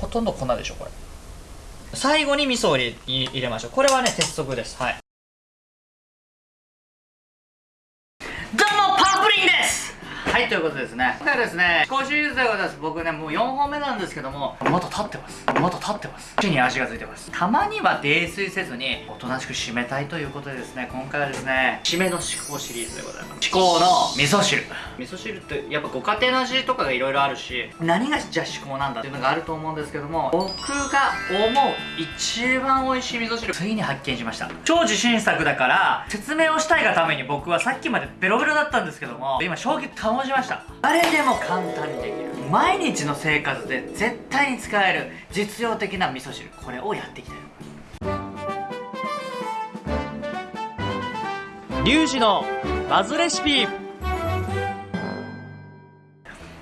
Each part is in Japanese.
ほとんど粉でしょこれ。最後に味噌を入れ入れましょう。これはね鉄則です。はいどうもパプリンですはいということですね。今回はですね試行シリーズでございます僕ねもう4本目なんですけどもまだ立ってます。まだ立ってます。口に味がついてます。たまには泥酔せずにおとなしく締めたいということでですね今回はですね締めの至高シリーズでございます。至高の味噌汁。味噌汁ってやっぱご家庭の味とかがいろいろあるし何がじゃあ至高なんだっていうのがあると思うんですけども僕が思う一番美味しい味噌汁ついに発見しました。超自信作だから説明をしたいがために僕はさっきまでベロベロだったんですけども今衝撃保ちました。誰でも簡単にできる。毎日の生活で絶対に使える。実用的な味噌汁。これをやっていきたい。と思いますリュウジのバズレシピ。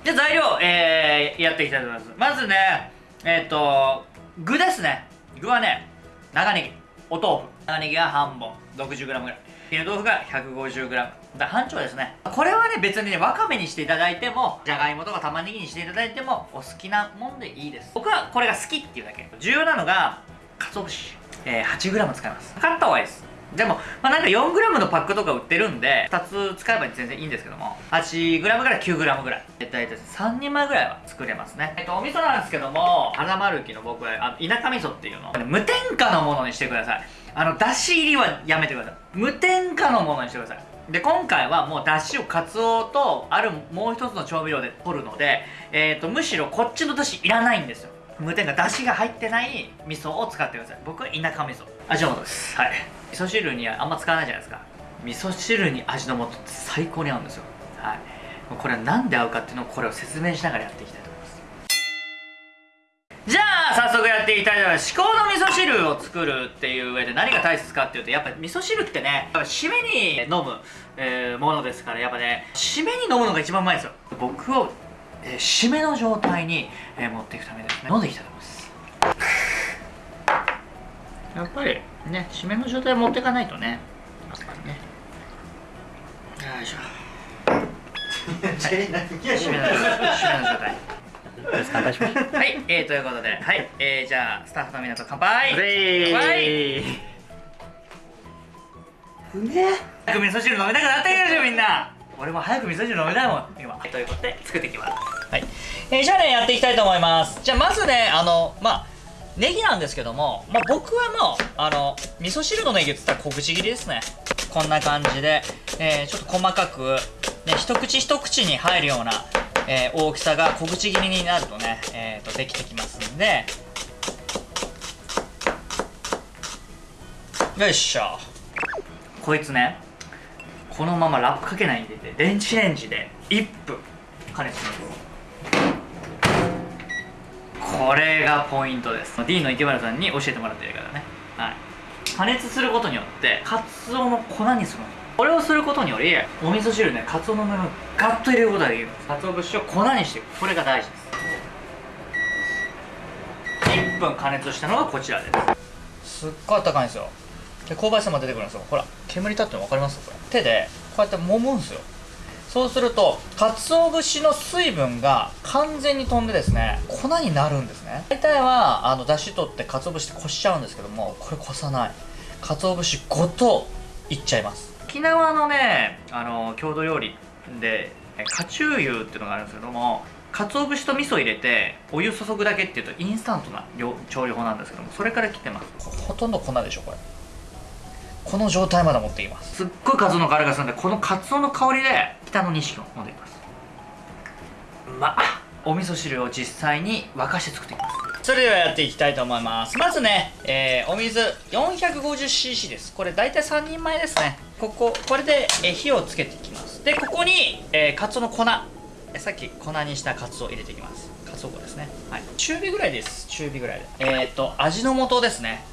じゃあ材料、えー、やっていきたいと思います。まずねえっ、ー、と具ですね。具はね長ネギお豆腐。長ネギが半本。60g ぐらい絹豆腐が 150g だ半丁ですね。これはね別にねわかめにしていただいてもじゃがいもとか玉ねぎにしていただいてもお好きなもんでいいです。僕はこれが好きっていうだけ。重要なのが鰹節、えー、8g 使います。測った方がいいです。でも、まあ、なんか 4g のパックとか売ってるんで、2つ使えば全然いいんですけども、8g から 9g ぐらい。大体3人前ぐらいは作れますね。えっと、お味噌なんですけども、花丸木の僕は、あの、田舎味噌っていうの、無添加のものにしてください。あの、だし入りはやめてください。無添加のものにしてください。で、今回はもうだしをカツオと、あるもう一つの調味料で取るので、えっ、ー、と、むしろこっちのだしいらないんですよ。無添加、だしが入ってない味噌を使ってください。僕は田舎味噌。味の素です。はい。味噌汁にあんま使わないじゃないですか味噌汁に味の素って最高に合うんですよはいこれは何で合うかっていうのをこれを説明しながらやっていきたいと思いますじゃあ早速やっていきたいと思います至高の味噌汁を作るっていう上で何が大切かっていうとやっぱり味噌汁ってね締めに飲む、えー、ものですからやっぱね締めに飲むのが一番うまいですよ。僕を、えー、締めの状態に、えー、持っていくためですね。飲んでいきたいと思います。やっぱりね締めの状態持っていかないとね。やっぱりね。よいしょ。締めの状態乾杯しましょうはい、えー、ということではい、えー、じゃあスタッフの皆さん乾杯。乾杯。うめえ早く味噌汁飲みたくなってきたでしょみんな。俺も早く味噌汁飲みたいもん今。ということで作っていきます。はい、えー、じゃあねやっていきたいと思います。じゃあまずねあのまあネギなんですけども、まあ、僕はもうあの味噌汁のネギって言ったら小口切りですね。こんな感じで、えー、ちょっと細かく、ね、一口一口に入るような、えー、大きさが小口切りになるとね、えー、とできてきますんで。よいしょ。こいつねこのままラップかけないでて電子レンジで1分加熱します。これがポイントです。D の池原さんに教えてもらってるからね。はい。加熱することによってカツオの粉にするこれをすることによりお味噌汁ねカツオの部分ガッと入れることができる。カツオ節を粉にしていくこれが大事です。1分加熱したのがこちらです。すっごい温かいんですよ。で香ばしさも出てくるんですよ。ほら煙立ってるの分かります？これ。手でこうやって揉むんですよ。そうすると鰹節の水分が完全に飛んでですね粉になるんですね。大体はあの出汁取って鰹節ってこしちゃうんですけどもこれこさない。鰹節ごといっちゃいます。沖縄のねあの郷土料理でカチューユっていうのがあるんですけども鰹節と味噌入れてお湯注ぐだけっていうとインスタントな調理法なんですけどもそれから来てます。ほとんど粉でしょこれ。この状態まで持っています。すっごいカツオの香りがするんでこのカツオの香りで北の錦を飲んでいきます。まあお味噌汁を実際に沸かして作っていきますそれではやっていきたいと思います。まずね、えー、お水 450cc です。これ大体3人前ですね。こここれで、え火をつけていきます。でここに、えー、カツオの粉。さっき粉にしたカツオ入れていきます。カツオ粉ですね。はい。中火ぐらいです。中火ぐらいで。えー、っと味の素ですね。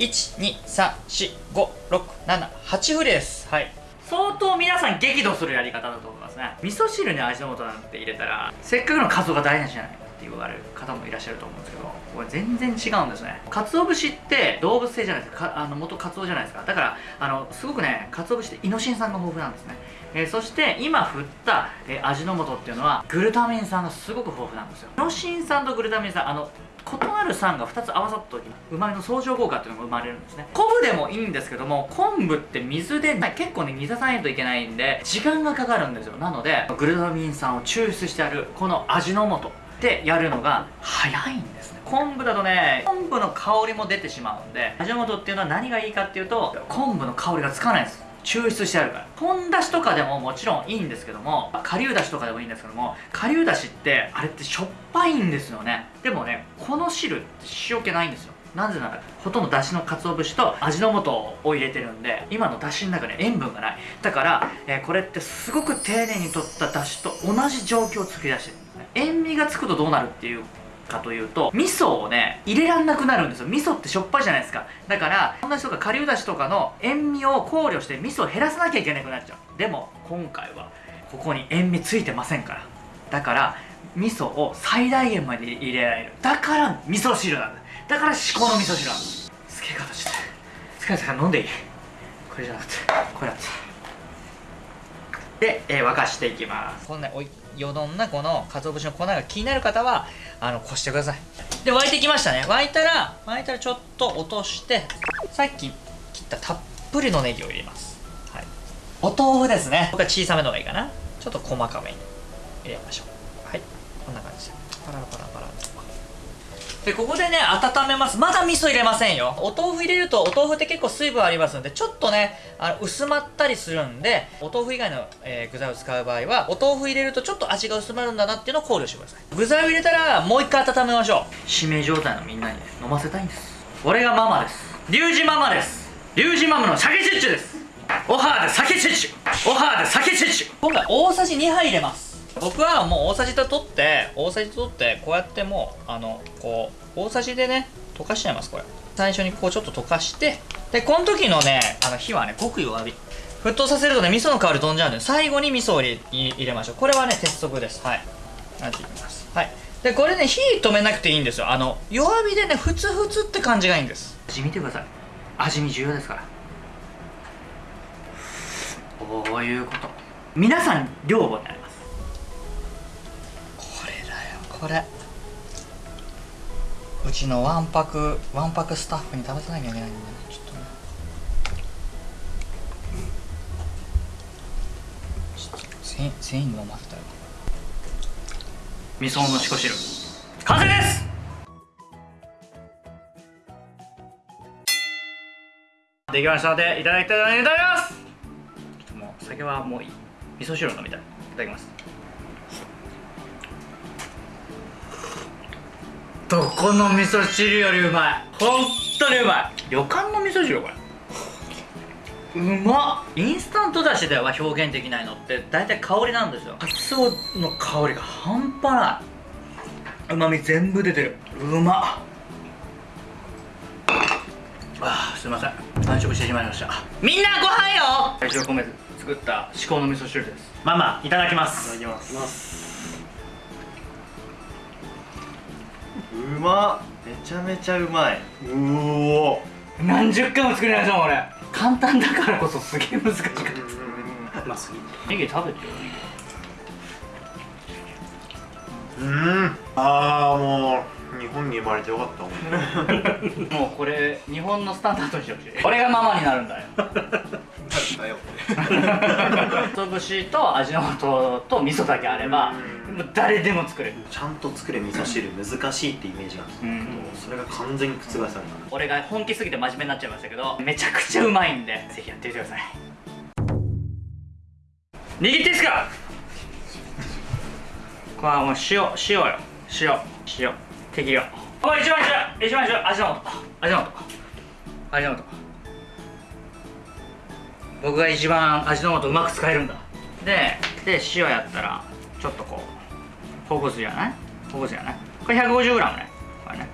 1,2,3,4,5,6,7,8振りです。はい。相当皆さん激怒するやり方だと思いますね。味噌汁に味の素なんて入れたらせっかくのカツオが大事じゃない。って言われる方もいらっしゃると思うんですけどこれ全然違うんですね。鰹節って動物性じゃないですか。あの元カツオじゃないですか。だからあのすごくね鰹節ってイノシン酸が豊富なんですね。えー、そして今振った、えー、味の素っていうのはグルタミン酸がすごく豊富なんですよ。イノシン酸とグルタミン酸あの異なる酸が2つ合わさった時にうまみの相乗効果っていうのが生まれるんですね。昆布でもいいんですけども昆布って水で結構ね煮出さないといけないんで時間がかかるんですよ。なのでグルタミン酸を抽出してあるこの味の素。でやるのが早いんですね。昆布だとね昆布の香りも出てしまうんで味の素っていうのは何がいいかっていうと昆布の香りがつかないんです。抽出してあるから。本だしとかでももちろんいいんですけども顆粒だしとかでもいいんですけども顆粒だしってあれってしょっぱいんですよね。でもねこの汁って塩気ないんですよ。なぜならほとんどだしの鰹節と味の素を入れてるんで今のだしの中に塩分がない。だから、えー、これってすごく丁寧にとっただしと同じ状況を作り出してる。塩味がつくとどうなるっていうかというと味噌をね入れらんなくなるんですよ。味噌ってしょっぱいじゃないですか。だから同じとか顆粒だしとかの塩味を考慮して味噌を減らさなきゃいけなくなっちゃう。でも今回はここに塩味ついてませんから。だから味噌を最大限まで入れられる。だから味噌汁なんだ。だから至高の味噌汁なんだ。つけ方して。つけ方飲んでいい？これじゃなくて。これだって。で、えー、沸かしていきます。こんなおいよどんなこのかつお節の粉が気になる方はあのこしてください。で沸いてきましたね。沸いたら沸いたらちょっと落としてさっき切ったたっぷりのネギを入れます、はい、お豆腐ですね。僕は小さめの方がいいかな。ちょっと細かめに入れましょうはいこんな感じでパラパラパラとでここでね温めます。まだ味噌入れませんよ。お豆腐入れるとお豆腐って結構水分ありますのでちょっとねあの薄まったりするんでお豆腐以外の、えー、具材を使う場合はお豆腐入れるとちょっと味が薄まるんだなっていうのを考慮してください。具材を入れたらもう一回温めましょう。指名状態のみんなに、ね、飲ませたいんです。俺がママです。リュウジママです。リュウジママの鮭チュッチュです。オハーで鮭チュッチ。ュオハーで鮭チュッチ。ュ今回大さじ2杯入れます僕はもう大さじと取って大さじと取ってこうやってもうあのこう大さじでね溶かしちゃいますこれ。最初にこうちょっと溶かしてでこの時のねあの火はねごく弱火。沸騰させるとね味噌の香り飛んじゃうんで最後に味噌を入れましょう。これはね鉄則です。はい。やっていきます。はい。でこれね火止めなくていいんですよ。あの弱火でねふつふつって感じがいいんです。味見てください。味見重要ですから。こういうこと。皆さん両方にこれ。うちのわんぱくわんぱくスタッフに食べさなきゃいけないんだね。ちょっとね。ちょっと全員飲ませたよ。味噌のしこ汁。完成です！できましたのでいただきたいと思います。ちょっともう酒はもういい。味噌汁を飲みたい。いただきます。どこの味噌汁よりうまい？本当にうまい。旅館の味噌汁これうまっ。インスタントだしでは表現できないのって。大体香りなんですよ。カツオの香りが半端ない。うまみ全部出てる。うまっ。あすいません。完食してしまいました。みんなご飯よ！愛情込めて作った至高の味噌汁です。ママいただきます。いただきますうまめちゃめちゃうまい。うお。何十回も作りましたもん俺。簡単だからこそすげえ難しかった。うますぎネギ食べてようん。ああもう日本に生まれてよかった。もうこれ日本のスタンダードにしてほしい俺がママになるんだよ だよ。こ節と味の素と味噌だけあればもう誰でも作れる。ちゃんと作れ味噌汁難しいってイメージがあったけど、それが完全に覆された。俺が本気すぎて真面目になっちゃいましたけどめちゃくちゃうまいんでぜひやってみてください。握っていいですか？これはもう塩塩よ。塩塩。適量。これ一番一番一番一番。味の素。味の素。味の素僕が一番味の素うまく使えるんだ。でで塩やったらちょっとこうほぐすじゃない？ほぐすじゃない？これ 150g ね。これね。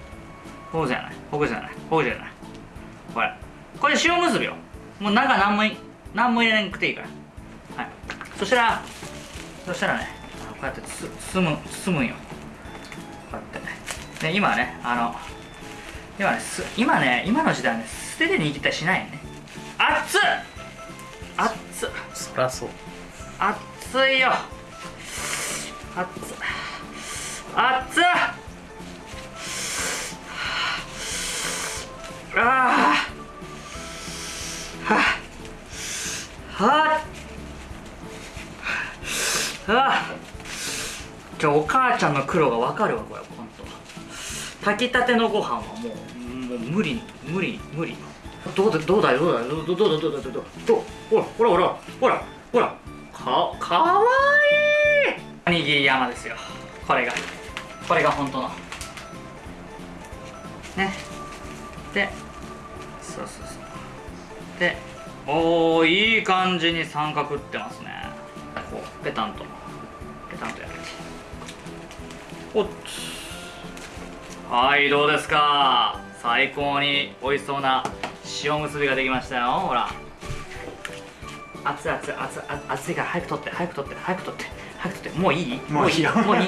ほぐすじゃない？ほぐすじゃない？ほぐすじゃない？これ。これ塩むすびよ。もう中何も何も入れなくていいから。はい。そしたらそしたらねこうやって包む包むんよ。こうやって。で今ねあの今ね今ね今の時代ね捨てて握ったりしないよね。熱っ！熱っ。つそりゃそう。熱いよ。熱っ。つあっ。ああはあはあはじゃあお母ちゃんの苦労が分かるわこれ本当。炊きたてのご飯はもうもう無理無理無理。どうだどうだよ？どうだよどうどうだどうだ？どうだどうだどうほらほらほらほらほらかかわいい！おにぎり山ですよ。これが。これが本当の。ね。でそうそうそう。でおーいい感じに三角ってますね。こうペタンと。ペタンとやっておっはいどうですか？最高に美味しそうな塩むすびができましたよ。ほら。熱い熱い熱い熱い熱いから早く取って早く取って早く取って早く取って。もういい？もういいよ。もういい？